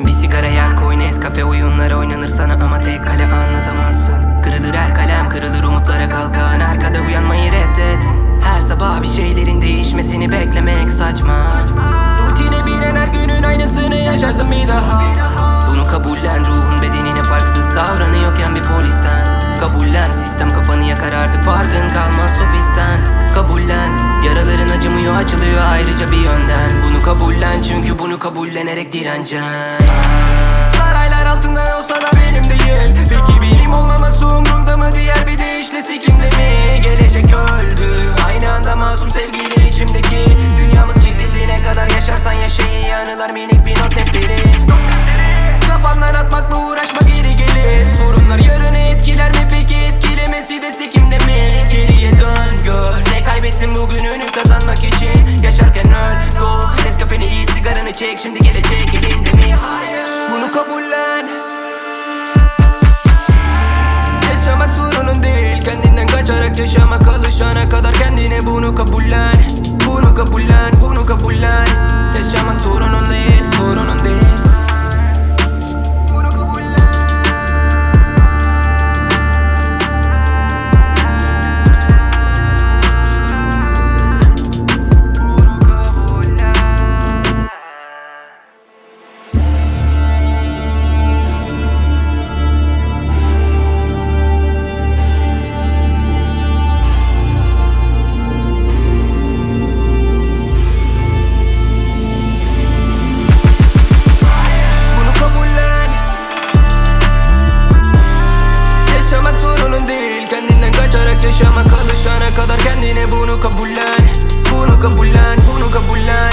Bir sigara yak koy Nescafe oyunlar oynanır sana ama tek kale anlatamazsın. Kırılır her kalem kırılır umutlara kalkan arkada uyanmayı reddet. Her sabah bir şeylerin değişmesini beklemek saçma. Rutine binen her günün aynısını yaşarsın bir daha. Yakar artık farkın kalmaz sofisten. Kabullen yaraların acımıyor açılıyor ayrıca bir yönden. Bunu kabullen çünkü bunu kabullenerek direneceksin Saraylar altında olsa da benim değil. Peki benim olmaması umrumda mı? Diğer bir deyişle sikimde mi? Gelecek öldü. Aynı anda masum sevgilin içimdeki. Dünyamız çizildiğine kadar yaşarsan yaşa iyi anılar minik bir not defteri. Kafandan atmakla uğraşma çek Şimdi gelecek elinde mi? Hayır. Bunu kabullen. Yaşamak sorunun değil Kendinden kaçarak yaşamak alışana kadar Kendine bunu kabullen. Bunu kabullen, bunu Hayat yaşama kalışana kadar kendine bunu kabullen. Bunu kabullen, bunu kabullen.